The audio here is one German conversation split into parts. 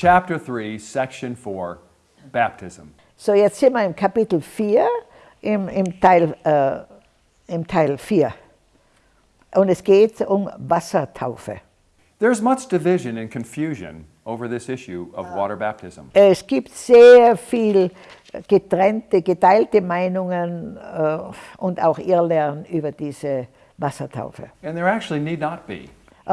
chapter 3, section 4, baptism. So, jetzt sind wir im Kapitel 4, im, im, Teil, äh, im Teil 4. Und es geht um Wassertaufe. There's much division and confusion over this issue of water baptism. Es gibt sehr viel getrennte, geteilte Meinungen äh, und auch Irrlernen über diese Wassertaufe. And there actually need not be.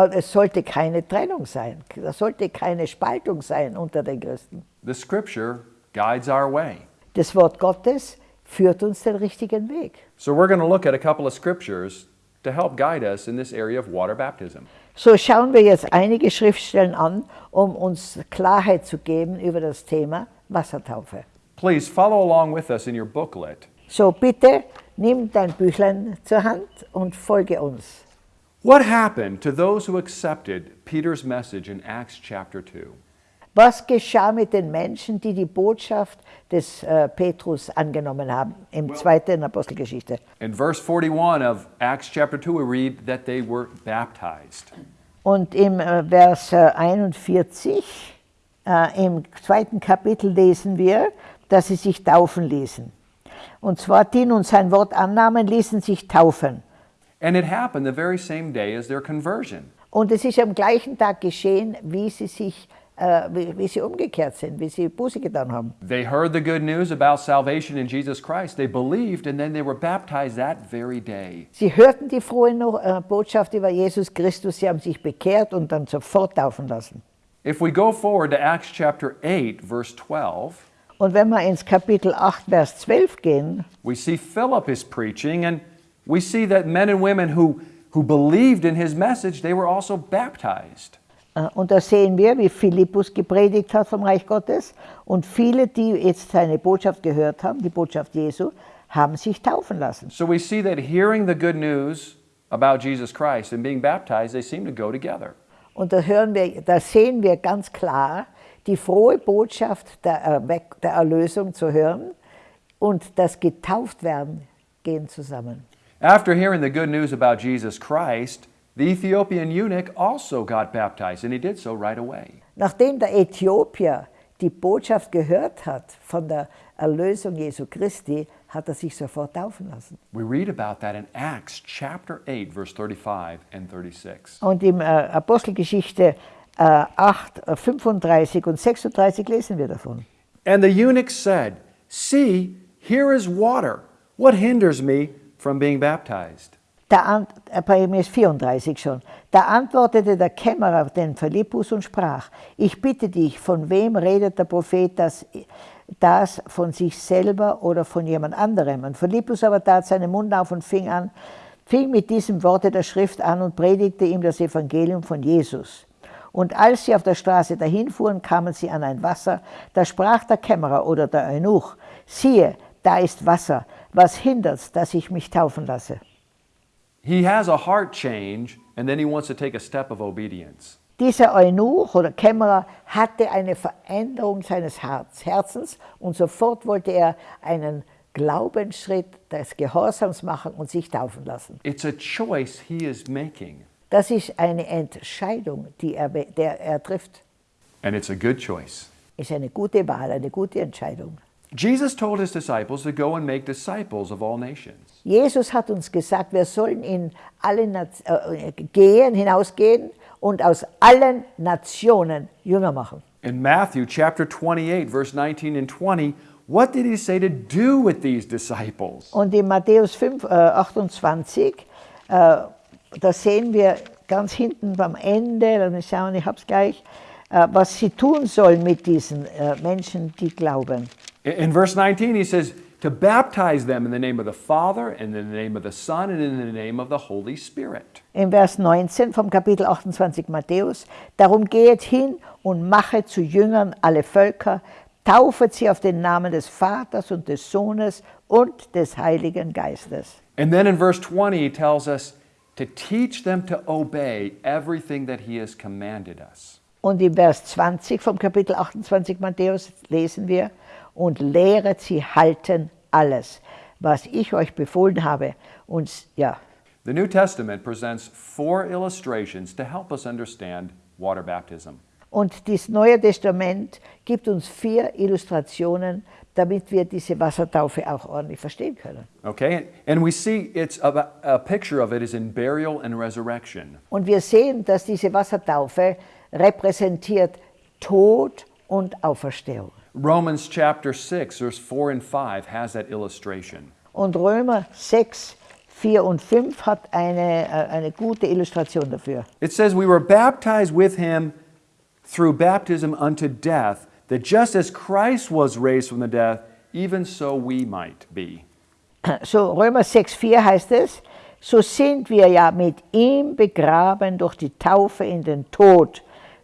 Es sollte keine Trennung sein, es sollte keine Spaltung sein unter den Christen. The scripture guides our way. Das Wort Gottes führt uns den richtigen Weg. So we're going to look at a couple of scriptures to help guide us in this area of water baptism. So schauen wir jetzt einige Schriftstellen an, um uns Klarheit zu geben über das Thema Wassertaufe. Please follow along with us in your booklet. So bitte nimm dein Büchlein zur Hand und folge uns. What happened to those who accepted Peter's message in Acts chapter 2? Was geschah mit den Menschen, die die Botschaft des äh, Petrus angenommen haben im zweiten Apostelgeschichte? In verse 41 of Acts chapter 2, we read that they were baptized. Und im äh, Vers äh, 41 äh, im zweiten Kapitel lesen wir, dass sie sich taufen ließen. Und zwar die nun sein Wort annahmen, ließen sich taufen. And it happened the very same day as their conversion. Und es ist am gleichen Tag geschehen, wie sie sich äh, wie, wie sie umgekehrt sind, wie sie Buße getan haben. They heard the good news about salvation in Jesus Christ. They believed and then they were baptized that very day. Sie hörten die frohe äh, Botschaft über Jesus Christus, sie haben sich bekehrt und dann sofort taufen lassen. If we go forward to Acts chapter 8, verse 12, Und wenn wir ins Kapitel 8, Vers 12 gehen, we see Philip is preaching and we see that men and women who, who believed in his message, they were also baptized. äh, und da sehen wir, wie Philippus gepredigt hat vom Reich Gottes und viele, die jetzt seine Botschaft gehört haben, die Botschaft Jesu, haben sich taufen lassen. So we see that hearing the good news about Jesus Christ and being baptized, they seem to go together. Und da, hören wir, da sehen wir ganz klar die frohe Botschaft der, der Erlösung zu hören und das Getauftwerden gehen zusammen. After hearing the good news about Jesus Christ, the Ethiopian eunuch also got baptized, and he did so right away. Nachdem der Äthiopier die Botschaft gehört hat von der Erlösung Jesu Christi, hat er sich sofort taufen lassen. We read about that in Acts chapter 8, verse 35 and 36. Und im äh, Apostelgeschichte äh, 8, äh, 35 und 36 lesen wir davon. And the eunuch said, See, here is water. What hinders me from being baptized? Mir ist 34 schon. Da antwortete der Kämmerer den Philippus und sprach, ich bitte dich, von wem redet der Prophet das, das von sich selber oder von jemand anderem? Und Philippus aber tat seinen Mund auf und fing an, fing mit diesem Worte der Schrift an und predigte ihm das Evangelium von Jesus. Und als sie auf der Straße dahin fuhren, kamen sie an ein Wasser. Da sprach der Kämmerer oder der Eunuch, siehe, da ist Wasser. Was hindert's, dass ich mich taufen lasse? He has a heart change, and then he wants to take a step of obedience. Dieser Eunuch oder Kämmerer hatte eine Veränderung seines Herz, Herzens und sofort wollte er einen Glaubensschritt des Gehorsams machen und sich taufen lassen. It's a choice he is making, Das ist eine Entscheidung, die er, der er trifft. and it's a good choice. Ist eine gute Wahl, eine gute Entscheidung. Jesus told his disciples to go and make disciples of all nations. Jesus hat uns gesagt, wir sollen in alle Naz- äh, gehen, hinausgehen und aus allen Nationen Jünger machen. In Matthew chapter 28, verse 19 and 20, what did he say to do with these disciples? Und in Matthäus 5, äh, 28, äh, da sehen wir ganz hinten beim Ende, mich schauen, ich habe es gleich, äh, was sie tun sollen mit diesen äh, Menschen, die glauben. In- verse 19, he says, to baptize them in the name of the Father, and in the name of the Son, and in the name of the Holy Spirit. In Vers 19 vom Kapitel 28 Matthäus, darum gehet hin und machet zu Jüngern alle Völker, taufet sie auf den Namen des Vaters und des Sohnes und des Heiligen Geistes. And then in verse 20, he tells us to teach them to obey everything that he has commanded us. Und in Vers 20 vom Kapitel 28 Matthäus lesen wir, und lehret sie halten alles, was ich euch befohlen habe. Und ja, The New Testament presents four illustrations to help us understand water baptism. Und das Neue Testament gibt uns vier Illustrationen, damit wir diese Wassertaufe auch ordentlich verstehen können. Okay? And we see it's a, a picture of it is in burial and resurrection. Und wir sehen, dass diese Wassertaufe repräsentiert Tod und Auferstehung. Romans chapter 6, verse 4 and 5 has that illustration. Und Römer 6, 4 und 5 hat eine, äh, eine gute Illustration dafür. It says, We were baptized with him through baptism unto death, that just as Christ was raised from the death, even so we might be. So Römer 6, 4 heißt es, so sind wir ja mit ihm begraben durch die Taufe in den Tod,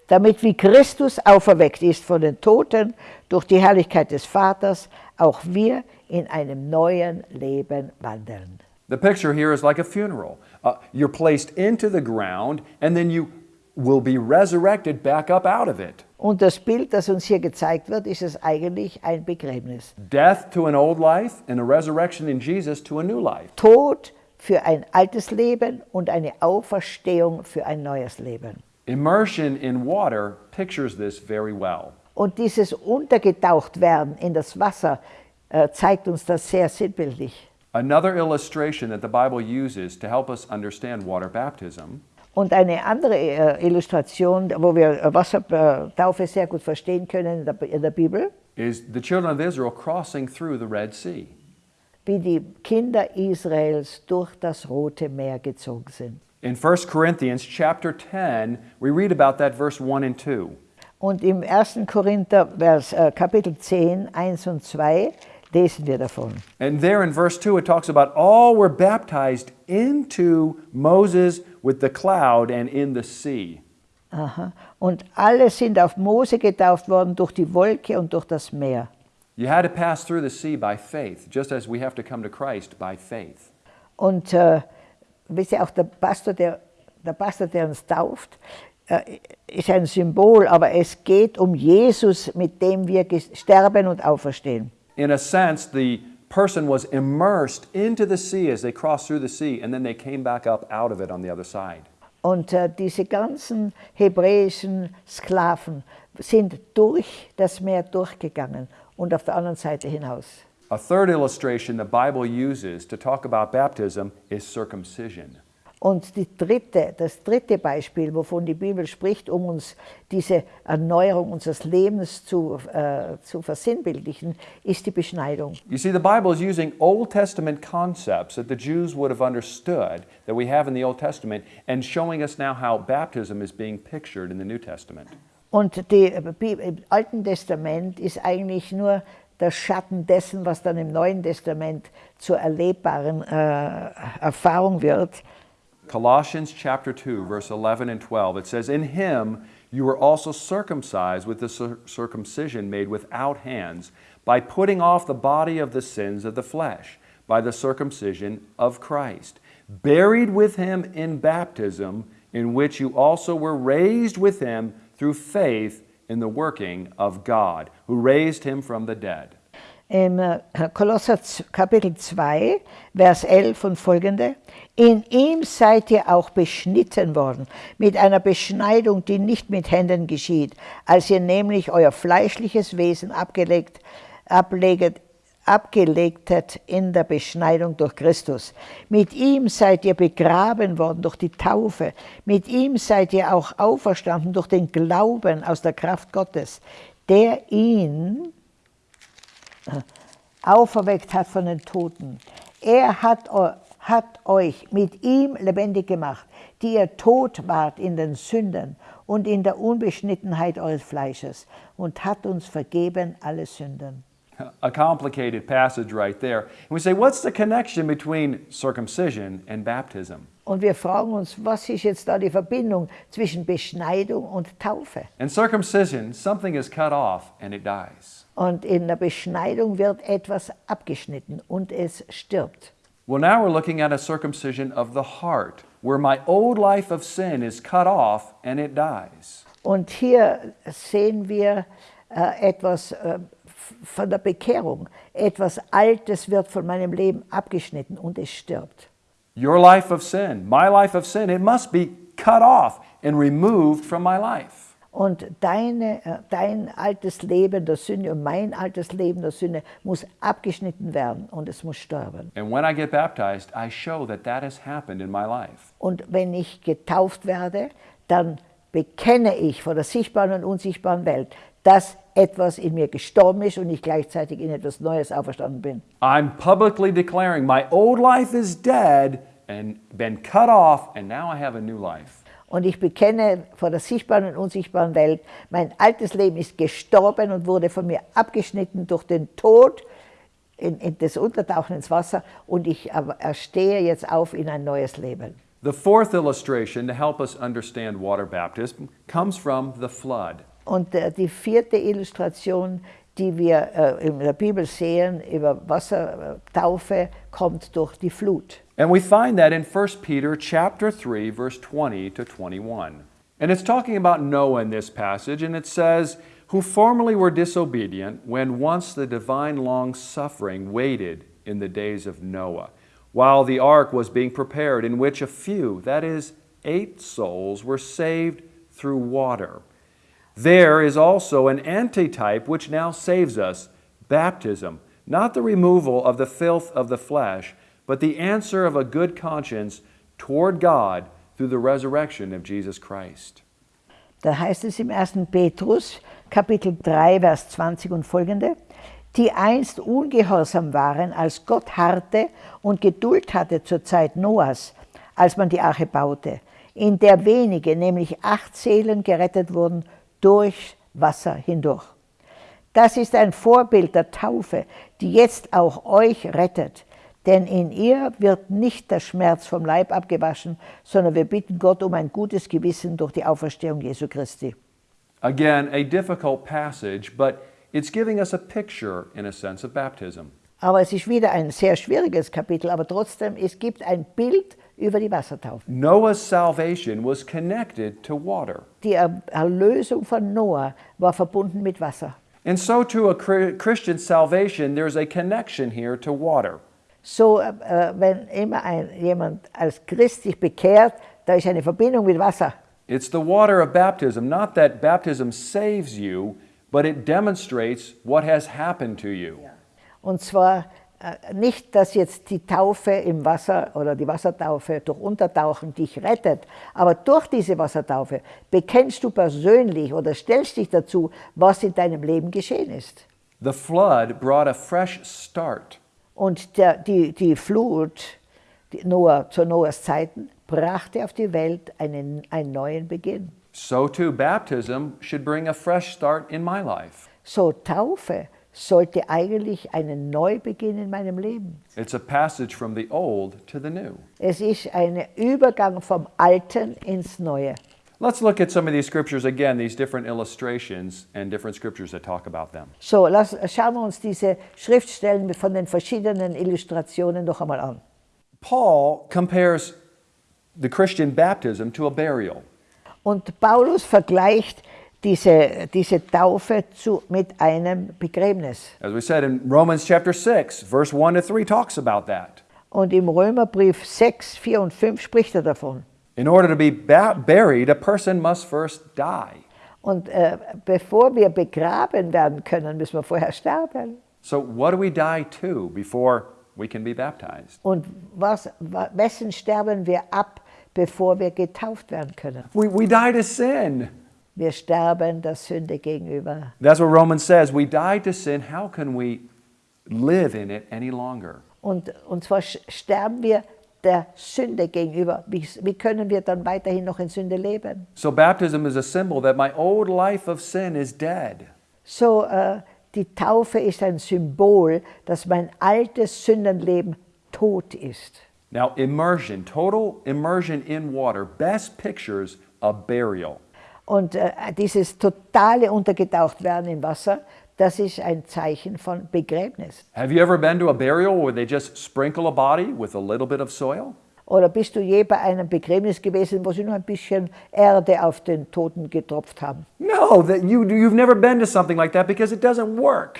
damit wie Christus auferweckt ist von den Toten durch die Herrlichkeit des Vaters, auch wir in einem neuen Leben wandeln. The picture here is like a funeral. Uh, you're placed into the ground, and then you will be resurrected back up out of it. Und das Bild, das uns hier gezeigt wird, ist es eigentlich ein Begräbnis. Death to an old life, and a resurrection in Jesus to a new life. Tod für ein altes Leben und eine Auferstehung für ein neues Leben. Immersion in water pictures this very well. Und dieses untergetaucht werden in das Wasser äh, zeigt uns das sehr sinnbildlich. Another illustration that the Bible uses to help us understand water baptism Und eine andere äh, Illustration, wo wir äh, Wassertaufe sehr gut verstehen können in der, in der Bibel, is the children of Israel crossing through the Red Sea. wie die Kinder Israels durch das Rote Meer gezogen sind. In 1 Corinthians chapter 10, we read about that verse 1 and 2. Und im 1. Korinther Vers, äh, Kapitel 10, 1 und 2 lesen wir davon. And there in verse 2, it talks about all were baptized into Moses with the cloud and in the sea. Aha. Und alle sind auf Mose getauft worden durch die Wolke und durch das Meer. You had to pass through the sea by faith, just as we have to come to Christ by faith. Und äh, wisst ihr, auch der Pastor, der, der Pastor, der uns tauft, äh, ist ein Symbol, aber es geht um Jesus, mit dem wir sterben und auferstehen. In a sense, the person was immersed into the sea as they crossed through the sea, and then they came back up out of it on the other side. Und äh, diese ganzen hebräischen Sklaven sind durch das Meer durchgegangen und auf der anderen Seite hinaus. A third illustration the Bible uses to talk about baptism is circumcision. Und die dritte, das dritte Beispiel, wovon die Bibel spricht, um uns diese Erneuerung unseres Lebens zu, äh, zu versinnbildlichen, ist die Beschneidung. You see, the Bible is using Old Testament concepts that the Jews would have understood that we have in the Old Testament and showing us now how baptism is being pictured in the New Testament. Und die, äh, im Alten Testament ist eigentlich nur der Schatten dessen, was dann im Neuen Testament zur erlebbaren äh, Erfahrung wird. Colossians chapter 2, verse 11 and 12, it says, In him you were also circumcised with the cir- circumcision made without hands, by putting off the body of the sins of the flesh, by the circumcision of Christ, buried with him in baptism, in which you also were raised with him through faith in the working of God, who raised him from the dead. Im äh, Kolosser Kapitel 2, Vers 11 und folgende. In ihm seid ihr auch beschnitten worden, mit einer Beschneidung, die nicht mit Händen geschieht, als ihr nämlich euer fleischliches Wesen abgelegt, ableget, abgelegtet in der Beschneidung durch Christus. Mit ihm seid ihr begraben worden durch die Taufe. Mit ihm seid ihr auch auferstanden durch den Glauben aus der Kraft Gottes, der ihn auferweckt hat von den Toten. Er hat, hat euch mit ihm lebendig gemacht, die ihr tot wart in den Sünden und in der Unbeschnittenheit eures Fleisches und hat uns vergeben alle Sünden. A complicated passage right there. And we say, what's the connection between circumcision and baptism? Und wir fragen uns, was ist jetzt da die Verbindung zwischen Beschneidung und Taufe? In circumcision, something is cut off and it dies. Und in der Beschneidung wird etwas abgeschnitten und es stirbt. Well, now we're looking at a circumcision of the heart, where my old life of sin is cut off and it dies. Und hier sehen wir äh, etwas äh, von der Bekehrung. Etwas Altes wird von meinem Leben abgeschnitten und es stirbt. Your life of sin, my life of sin, it must be cut off and removed from my life. Und deine, äh, dein altes Leben der Sünde und mein altes Leben der Sünde muss abgeschnitten werden und es muss sterben. And when I get baptized, I show that that has happened in my life. Und wenn ich getauft werde, dann bekenne ich vor der sichtbaren und unsichtbaren Welt, dass etwas in mir gestorben ist und ich gleichzeitig in etwas Neues auferstanden bin. I'm publicly declaring my old life is dead and been cut off, and now I have a new life. Und ich bekenne vor der sichtbaren und unsichtbaren Welt, mein altes Leben ist gestorben und wurde von mir abgeschnitten durch den Tod, in, in das Untertauchen ins Wasser und ich aber erstehe jetzt auf in ein neues Leben. The fourth illustration to help us understand water baptism comes from the flood. Und äh, die vierte Illustration, die wir äh, in der Bibel sehen über Wassertaufe, äh, kommt durch die Flut. And we find that in 1 Peter chapter 3 verse 20 to 21. And it's talking about Noah in this passage and it says, "Who formerly were disobedient when once the divine long suffering waited in the days of Noah, while the ark was being prepared in which a few, that is 8 souls were saved through water." There is also an antitype which now saves us baptism, not the removal of the filth of the flesh, but the answer of a good conscience toward God through the resurrection of Jesus Christ. Da heißt es im 1. Petrus, Kapitel 3, Vers 20 und folgende, die einst ungehorsam waren, als Gott harrte und Geduld hatte zur Zeit Noahs, als man die Arche baute, in der wenige, nämlich acht Seelen gerettet wurden durch Wasser hindurch. Das ist ein Vorbild der Taufe, die jetzt auch euch rettet. Denn in ihr wird nicht der Schmerz vom Leib abgewaschen, sondern wir bitten Gott um ein gutes Gewissen durch die Auferstehung Jesu Christi. Again, a difficult passage, but it's giving us a picture, in a sense, of baptism. Aber es ist wieder ein sehr schwieriges Kapitel, aber trotzdem, es gibt ein Bild über die Wassertaufe. Noah's salvation was connected to water. Die Er- Erlösung von Noah war verbunden mit Wasser. And so, to a Chri- Christian salvation, there's a connection here to water. So, äh, wenn immer ein, jemand als Christ sich bekehrt, da ist eine Verbindung mit Wasser. It's the water of baptism, not that baptism saves you, but it demonstrates what has happened to you. Und zwar nicht, dass jetzt die Taufe im Wasser oder die Wassertaufe durch Untertauchen dich rettet, aber durch diese Wassertaufe bekennst du persönlich oder stellst dich dazu, was in deinem Leben geschehen ist. The flood brought a fresh start. Und der, die, die Flut die Noah, zu Noahs Zeiten brachte auf die Welt einen, einen neuen Beginn. So too, baptism should bring a fresh start in my life. So Taufe sollte eigentlich einen Neubeginn in meinem Leben. It's a passage from the old to the new. Es ist ein Übergang vom Alten ins Neue. Let's look at some of these scriptures again, these different illustrations and different scriptures that talk about them. So, lass, schauen wir uns diese Schriftstellen von den verschiedenen Illustrationen noch einmal an. Paul compares the Christian baptism to a burial. Und Paulus vergleicht diese, diese Taufe zu, mit einem Begräbnis. As we said in Romans chapter 6, verse 1 to 3 talks about that. Und im Römerbrief 6, 4 und 5 spricht er davon. In order to be buried, a person must first die. Und äh, bevor wir begraben werden können, müssen wir vorher sterben. So, what do we die to before we can be baptized? Und was, wa- wessen sterben wir ab, bevor wir getauft werden können? We, we die to sin. Wir sterben der Sünde gegenüber. That's what Romans says. We die to sin. How can we live in it any longer? Und, und zwar sterben wir der Sünde gegenüber. Wie, wie können wir dann weiterhin noch in Sünde leben? So, baptism is a symbol that my old life of sin is dead. So, äh, die Taufe ist ein Symbol, dass mein altes Sündenleben tot ist. Now, immersion, total immersion in water, best pictures a burial. Und äh, dieses totale Untergetaucht werden im Wasser, das ist ein Zeichen von Begräbnis. Have you ever been to a burial where they just sprinkle a body with a little bit of soil? Oder bist du je bei einem Begräbnis gewesen, wo sie nur ein bisschen Erde auf den Toten getropft haben? No, that you, you've never been to something like that because it doesn't work.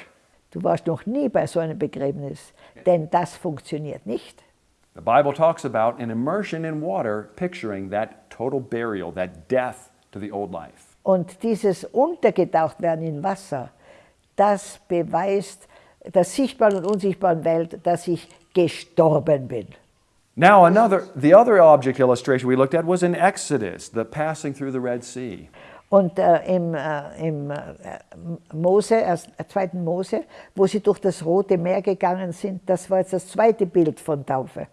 Du warst noch nie bei so einem Begräbnis, denn das funktioniert nicht. The Bible talks about an immersion in water, picturing that total burial, that death to the old life. Und dieses Untergetauchtwerden in Wasser, das beweist der sichtbaren und unsichtbaren Welt, dass ich gestorben bin. Now, another, the other object illustration we looked at was in Exodus, the passing through the Red Sea. Und äh, im, äh, im äh, Mose, erst, äh, zweiten Mose, wo sie durch das Rote Meer gegangen sind, das war jetzt das zweite Bild von Taufe.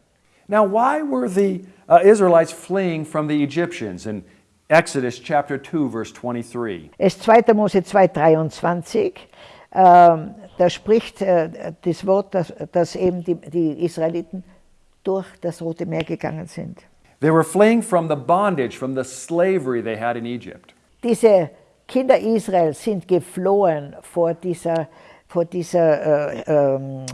Now, why were the uh, Israelites fleeing from the Egyptians in Exodus chapter 2, verse 23? Es ist 2. Mose 2,23. Ähm, da spricht äh, das Wort, dass, dass eben die, die Israeliten durch das Rote Meer gegangen sind. They were fleeing from the bondage, from the slavery they had in Egypt. Diese Kinder Israels sind geflohen vor dieser, vor dieser äh, ähm,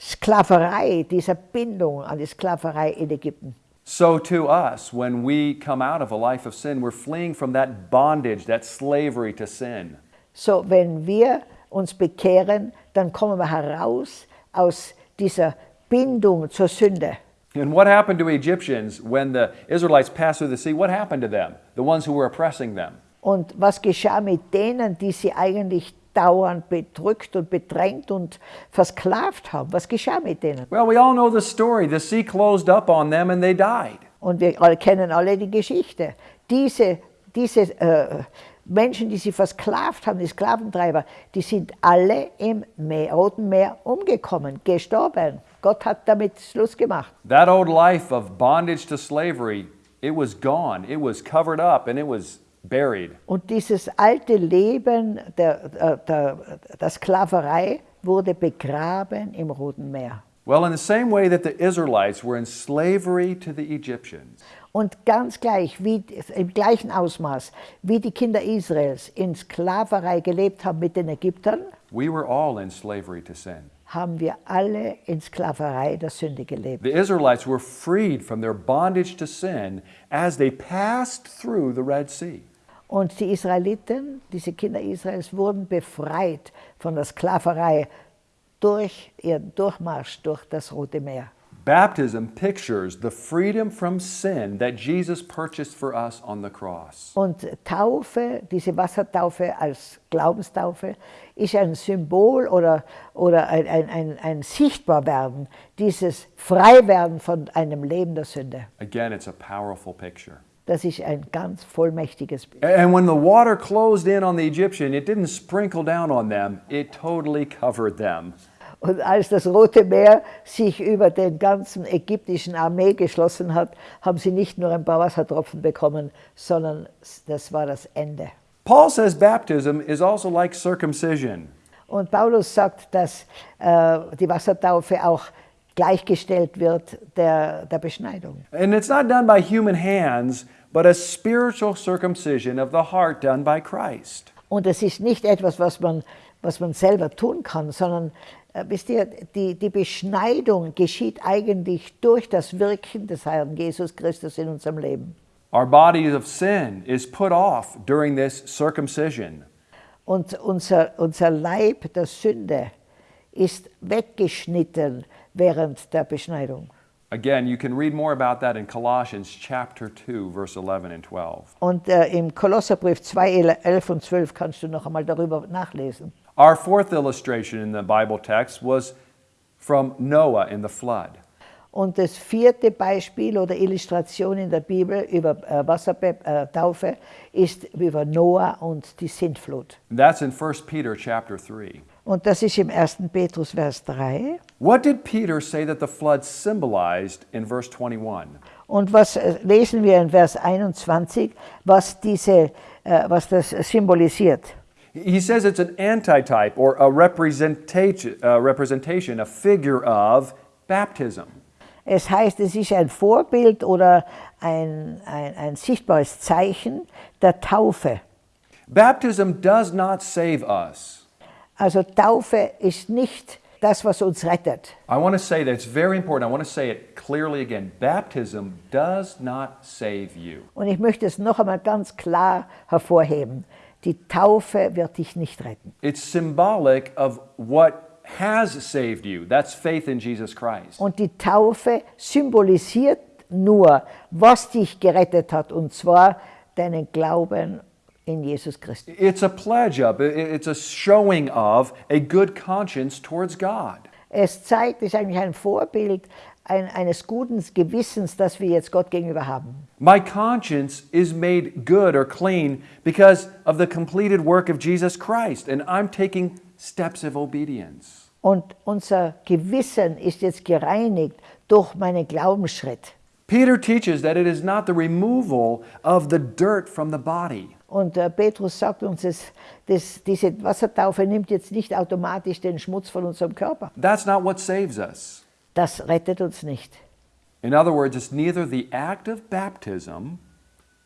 Sklaverei, dieser Bindung an die Sklaverei in Ägypten. So, to us, when we come out of a life of sin, we're fleeing from that bondage, that slavery to sin. So, wenn wir uns bekehren, dann kommen wir heraus aus dieser Bindung zur Sünde. And what happened to Egyptians when the Israelites passed through the sea? What happened to them? The ones who were oppressing them? Und was geschah mit denen, die sie eigentlich dauernd bedrückt und bedrängt und versklavt haben? Was geschah mit denen? Well, we all know the story. The sea closed up on them and they died. Und wir alle kennen alle die Geschichte. Diese, diese äh, Menschen, die sie versklavt haben, die Sklaventreiber, die sind alle im Meer, Roten Meer umgekommen, gestorben. Gott hat damit Schluss gemacht. That old life of bondage to slavery, it was gone. It was covered up and it was buried. Und dieses alte Leben der, der, der, der Sklaverei wurde begraben im Roten Meer. Well, in the same way that the Israelites were in slavery to the Egyptians, Und ganz gleich, wie, im gleichen Ausmaß, wie die Kinder Israels in Sklaverei gelebt haben mit den Ägyptern, we were all in slavery to sin. haben wir alle in Sklaverei der Sünde gelebt. The Israelites were freed from their bondage to sin as they passed through the Red Sea. Und die Israeliten, diese Kinder Israels, wurden befreit von der Sklaverei durch ihren Durchmarsch durch das Rote Meer. Baptism pictures the freedom from sin that Jesus purchased for us on the cross. Und Taufe, diese Wassertaufe als Glaubenstaufe, ist ein Symbol oder, oder ein, ein, ein, ein Sichtbarwerden, dieses Freiwerden von einem Leben der Sünde. Again, it's a powerful picture. Das ist ein ganz vollmächtiges Bild. And when the water closed in on the Egyptian, it didn't sprinkle down on them, it totally covered them. Und als das Rote Meer sich über den ganzen ägyptischen Armee geschlossen hat, haben sie nicht nur ein paar Wassertropfen bekommen, sondern das war das Ende. Paul says baptism is also like circumcision. Und Paulus sagt, dass äh, die Wassertaufe auch gleichgestellt wird der, der Beschneidung. And it's not done by human hands, but a spiritual circumcision of the heart done by Christ. Und es ist nicht etwas, was man, was man selber tun kann, sondern äh, wisst ihr, die, die Beschneidung geschieht eigentlich durch das Wirken des Herrn Jesus Christus in unserem Leben. Our body of sin is put off during this circumcision. Und unser, unser Leib der Sünde ist weggeschnitten während der Beschneidung. Again, you can read more about that in Colossians chapter 2, verse 11 and 12. Und äh, im Kolosserbrief 2, 11 und 12 kannst du noch einmal darüber nachlesen. Our fourth illustration in the Bible text was from Noah in the flood. Und das vierte Beispiel oder Illustration in der Bibel über äh, Wassertaufe äh, ist über Noah und die Sintflut. And that's in 1 Peter chapter 3. Und das ist im 1. Petrus Vers 3. What did Peter say that the flood symbolized in verse 21? Und was äh, lesen wir in Vers 21, was, diese, äh, was das symbolisiert? He says it's an antitype or a representation, uh, representation, a figure of baptism. Es heißt, es ist ein Vorbild oder ein, ein, ein sichtbares Zeichen der Taufe. Baptism does not save us. Also Taufe ist nicht das, was uns rettet. I want to say that it's very important. I want to say it clearly again. Baptism does not save you. Und ich möchte es noch einmal ganz klar hervorheben. Die Taufe wird dich nicht retten. It's symbolic of what has saved you. That's faith in Jesus Christ. Und die Taufe symbolisiert nur, was dich gerettet hat, und zwar deinen Glauben in Jesus Christus. It's a pledge of, it's a showing of a good conscience towards God. Es zeigt, es ist eigentlich ein Vorbild ein, eines guten Gewissens, das wir jetzt Gott gegenüber haben. My conscience is made good or clean because of the completed work of Jesus Christ, and I'm taking steps of obedience. Und unser Gewissen ist jetzt gereinigt durch meinen Glaubensschritt. Peter teaches that it is not the removal of the dirt from the body. Und äh, Petrus sagt uns, das, das, diese Wassertaufe nimmt jetzt nicht automatisch den Schmutz von unserem Körper. That's not what saves us. Das rettet uns nicht. In other words, it's neither the act of baptism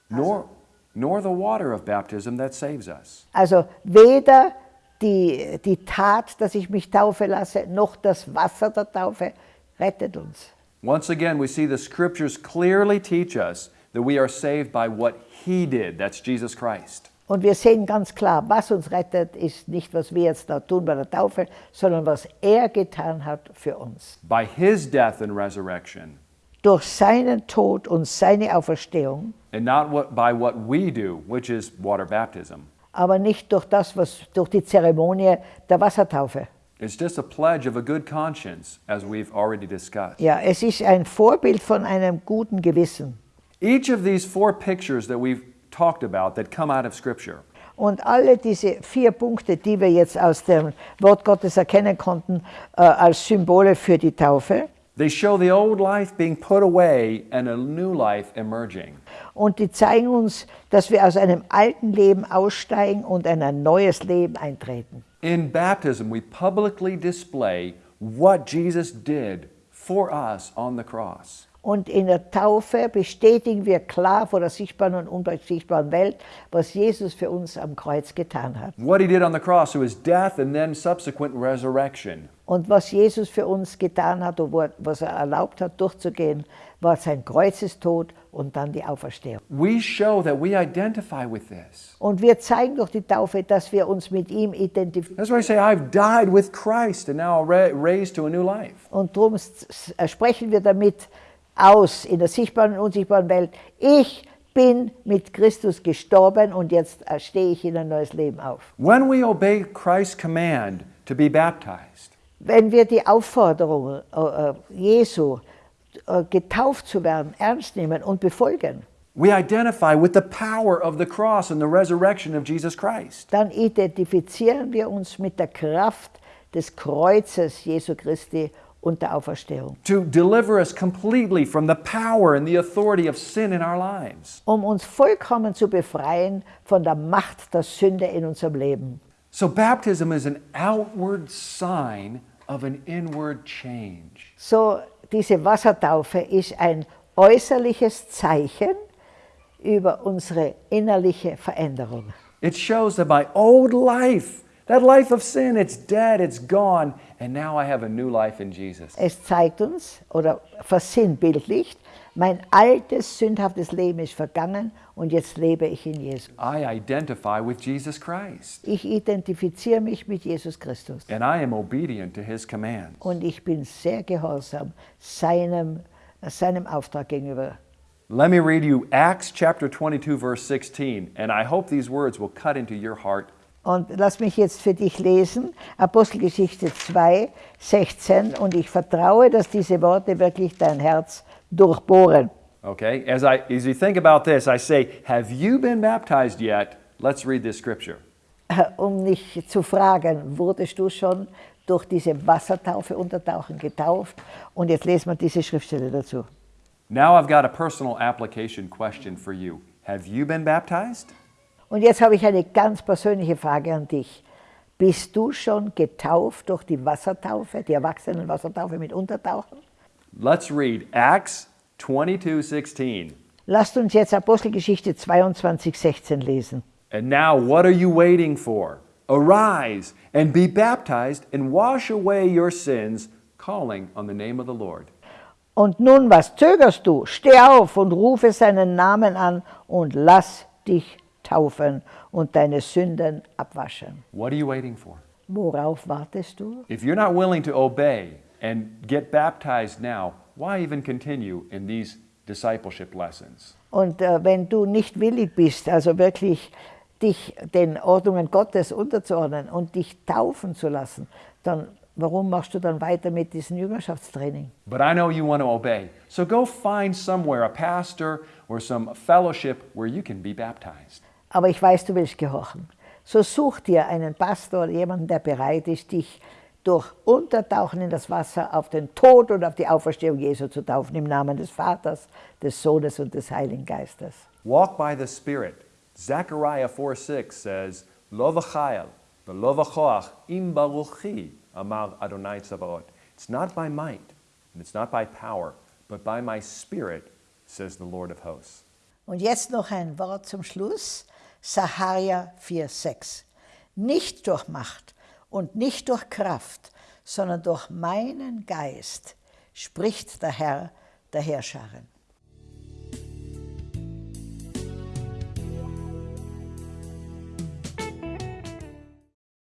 nor, nor the water of baptism that saves us. Also weder die, die Tat, dass ich mich taufe lasse, noch das Wasser der Taufe rettet uns. Once again, we see the scriptures clearly teach us that we are saved by what He did. That's Jesus Christ. Und wir sehen ganz klar, was uns rettet, ist nicht, was wir jetzt da tun bei der Taufe, sondern was er getan hat für uns. By His death and resurrection, Durch seinen Tod und seine Auferstehung, and not what, by what we do, which is water baptism. aber nicht durch das, was durch die Zeremonie der Wassertaufe. It's just a pledge of a good conscience, as we've already discussed. Ja, es ist ein Vorbild von einem guten Gewissen. Each of these four pictures that we've talked about that come out of Scripture Und alle diese vier Punkte, die wir jetzt aus dem Wort Gottes erkennen konnten, äh, als Symbole für die Taufe, They show the old life being put away and a new life emerging. und die zeigen uns, dass wir aus einem alten Leben aussteigen und in ein neues Leben eintreten. In baptism, we publicly display what Jesus did for us on the cross. Und in der Taufe bestätigen wir klar vor der sichtbaren und unsichtbaren Welt, was Jesus für uns am Kreuz getan hat. What he did on the cross, so his death and then subsequent resurrection. Und was Jesus für uns getan hat und was er erlaubt hat durchzugehen, war sein Kreuzestod und dann die Auferstehung. We show that we identify with this. Und wir zeigen durch die Taufe, dass wir uns mit ihm identifizieren. That's why I say, I've died with Christ and now ra- raised to a new life. Und darum sprechen wir damit aus in der sichtbaren und unsichtbaren Welt. Ich bin mit Christus gestorben und jetzt stehe ich in ein neues Leben auf. When we obey Christ's command to be baptized, Wenn wir die Aufforderung äh, äh, Jesu, äh, getauft zu werden, ernst nehmen und befolgen, we identify with the power of the cross and the resurrection of Jesus Christ. dann identifizieren wir uns mit der Kraft des Kreuzes Jesu Christi und der Auferstehung, To deliver us completely from the power and the authority of sin in our lives. um uns vollkommen zu befreien von der Macht der Sünde in unserem Leben. So, baptism is an outward sign of an inward change. So, diese Wassertaufe ist ein äußerliches Zeichen über unsere innerliche Veränderung. It shows that my old life, that life of sin, it's dead, it's gone, and now I have a new life in Jesus. Es zeigt uns oder versinnbildlicht, mein altes, sündhaftes Leben ist vergangen und jetzt lebe ich in Jesus. I identify with Jesus Christ, Ich identifiziere mich mit Jesus Christus and I am obedient to his commands. und ich bin sehr gehorsam seinem, seinem Auftrag gegenüber. Let me read you Acts chapter 22, verse 16, and I hope these words will cut into your heart. Und lass mich jetzt für dich lesen, Apostelgeschichte 2, 16, und ich vertraue, dass diese Worte wirklich dein Herz durchbohren. Okay? As, I, as you think about this, I say, Have you been baptized yet? Let's read this scripture. Um mich zu fragen, wurdest du schon durch diese Wassertaufe untertauchen getauft? Und jetzt lesen wir diese Schriftstelle dazu. Now I've got a personal application question for you. Have you been baptized? Und jetzt habe ich eine ganz persönliche Frage an dich. Bist du schon getauft durch die Wassertaufe, die Erwachsenenwassertaufe mit Untertauchen? Let's read Acts 22, 16. Lasst uns jetzt Apostelgeschichte 22, 16 lesen. And now, what are you waiting for? Arise and be baptized and wash away your sins, calling on the name of the Lord. Und nun, was zögerst du? Steh auf und rufe seinen Namen an und lass dich taufen und deine Sünden abwaschen. What are you waiting for? Worauf wartest du? If you're not willing to obey and get baptized now, why even continue in these discipleship lessons? Und äh, wenn du nicht willig bist, also wirklich dich den Ordnungen Gottes unterzuordnen und dich taufen zu lassen, dann warum machst du dann weiter mit diesem Jüngerschaftstraining? But I know you want to obey. So go find somewhere, a pastor or some fellowship where you can be baptized. Aber ich weiß, du willst gehorchen. So such dir einen Pastor oder jemanden, der bereit ist, dich durch Untertauchen in das Wasser auf den Tod und auf die Auferstehung Jesu zu taufen, im Namen des Vaters, des Sohnes und des Heiligen Geistes. Walk by the Spirit. Zechariah 4 6 says, Lo v'chayel, v'lo v'choach, im baruchi, amar Adonai Tzabaot. It's not by might, and it's not by power, but by my Spirit, says the Lord of hosts. Und jetzt noch ein Wort zum Schluss. Saharia 4,6. Nicht durch Macht und nicht durch Kraft, sondern durch meinen Geist, spricht der Herr der Herrscherin.